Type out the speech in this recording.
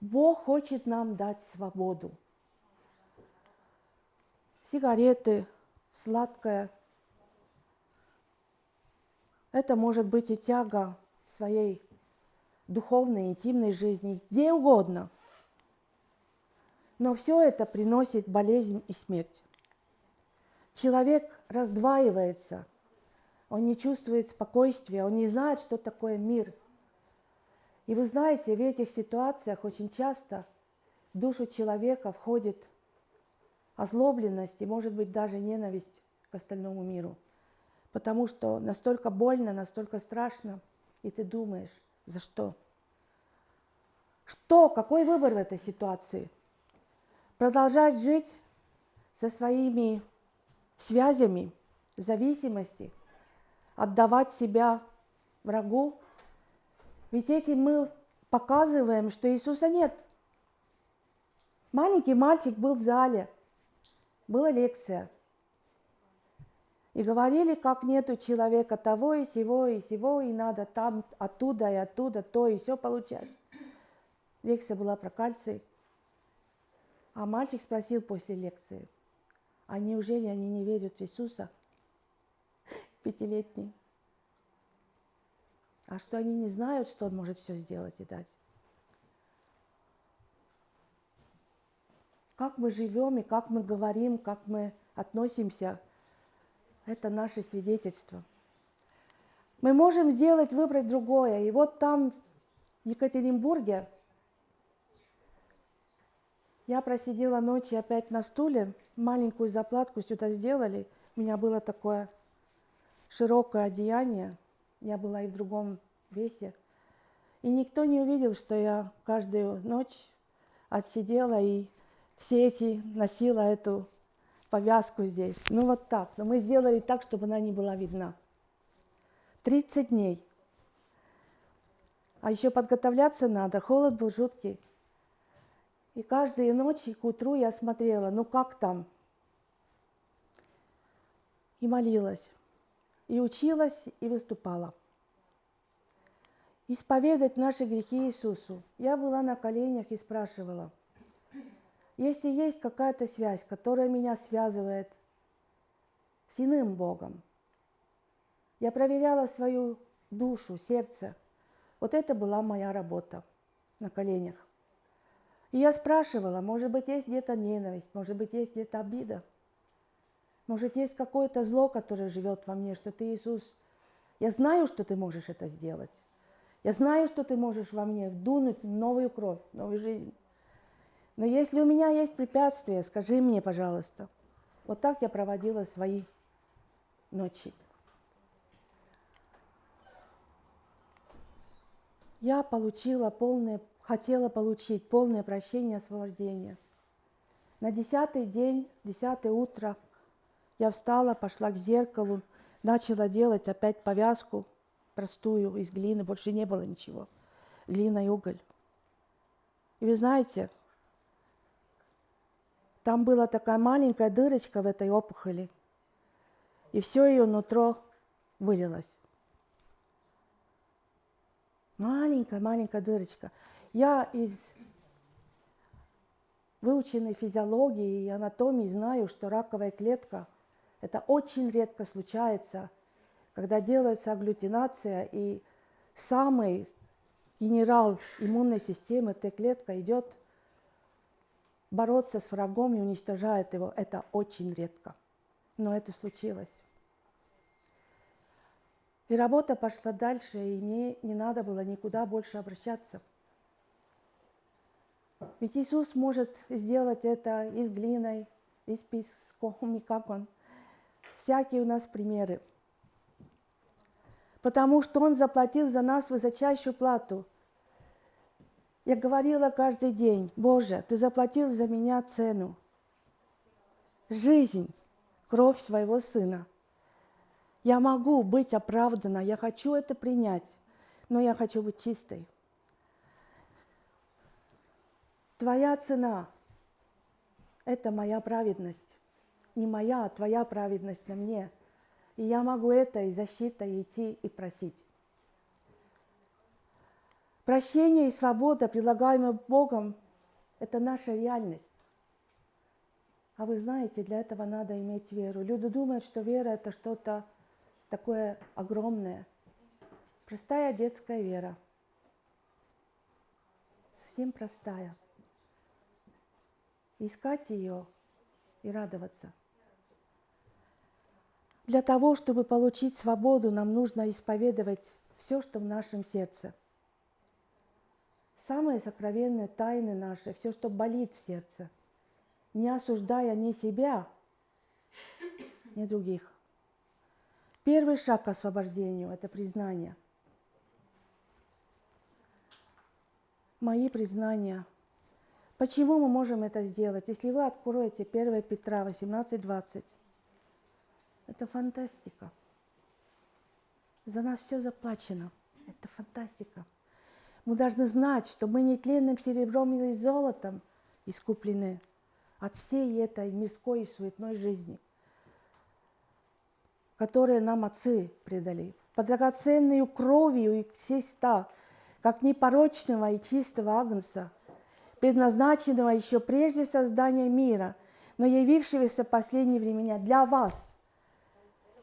Бог хочет нам дать свободу. Сигареты, сладкое. Это может быть и тяга своей духовной, интимной жизни, где угодно. Но все это приносит болезнь и смерть. Человек раздваивается, он не чувствует спокойствия, он не знает, что такое мир. И вы знаете, в этих ситуациях очень часто в душу человека входит озлобленность и, может быть, даже ненависть к остальному миру. Потому что настолько больно, настолько страшно, и ты думаешь, за что? Что? Какой выбор в этой ситуации? Продолжать жить со своими связями, зависимости, отдавать себя врагу. Ведь этим мы показываем, что Иисуса нет. Маленький мальчик был в зале, была лекция. И говорили, как нету человека того и сего, и сего, и надо там, оттуда и оттуда, то и все получать. Лекция была про кальций. А мальчик спросил после лекции, а неужели они не верят в Иисуса? Пятилетний. А что они не знают, что Он может все сделать и дать? Как мы живем и как мы говорим, как мы относимся – это наше свидетельство. Мы можем сделать, выбрать другое. И вот там, в Екатеринбурге, я просидела ночи опять на стуле, маленькую заплатку сюда сделали. У меня было такое широкое одеяние, я была и в другом весе. И никто не увидел, что я каждую ночь отсидела и все эти носила эту повязку здесь. Ну вот так. Но мы сделали так, чтобы она не была видна. 30 дней. А еще подготовляться надо. Холод был жуткий. И каждую ночь к утру я смотрела, ну как там? И молилась. И училась, и выступала. Исповедать наши грехи Иисусу. Я была на коленях и спрашивала – если есть какая-то связь, которая меня связывает с иным Богом, я проверяла свою душу, сердце. Вот это была моя работа на коленях. И я спрашивала, может быть, есть где-то ненависть, может быть, есть где-то обида, может, есть какое-то зло, которое живет во мне, что ты, Иисус, я знаю, что ты можешь это сделать. Я знаю, что ты можешь во мне вдунуть новую кровь, новую жизнь. Но если у меня есть препятствия, скажи мне, пожалуйста. Вот так я проводила свои ночи. Я получила полное, хотела получить полное прощение освобождение. На десятый день, десятое утро, я встала, пошла к зеркалу, начала делать опять повязку простую из глины, больше не было ничего, глина и уголь. И вы знаете, там была такая маленькая дырочка в этой опухоли, и все ее нутро вылилось. Маленькая-маленькая дырочка. Я из выученной физиологии и анатомии знаю, что раковая клетка – это очень редко случается, когда делается агглютинация, и самый генерал иммунной системы, эта клетка, идет – бороться с врагом и уничтожает его, это очень редко. Но это случилось. И работа пошла дальше, и мне не надо было никуда больше обращаться. Ведь Иисус может сделать это и с глиной, и с песком, и как Он. Всякие у нас примеры. Потому что Он заплатил за нас высочайшую плату – я говорила каждый день, Боже, Ты заплатил за меня цену. Жизнь, кровь своего Сына. Я могу быть оправдана, я хочу это принять, но я хочу быть чистой. Твоя цена – это моя праведность. Не моя, а твоя праведность на мне. И я могу это и защитой идти и просить. Прощение и свобода, предлагаемые Богом, это наша реальность. А вы знаете, для этого надо иметь веру. Люди думают, что вера это что-то такое огромное. Простая детская вера. Совсем простая. Искать ее и радоваться. Для того, чтобы получить свободу, нам нужно исповедовать все, что в нашем сердце. Самые сокровенные тайны наши, все, что болит в сердце, не осуждая ни себя, ни других. Первый шаг к освобождению – это признание. Мои признания. Почему мы можем это сделать? Если вы откроете 1 Петра 18:20, это фантастика. За нас все заплачено. Это фантастика. Мы должны знать, что мы не тленным серебром или золотом искуплены от всей этой мирской и суетной жизни, которые нам отцы предали. По драгоценную кровью и Христа, как непорочного и чистого агнца, предназначенного еще прежде создания мира, но явившегося в последние времена для вас –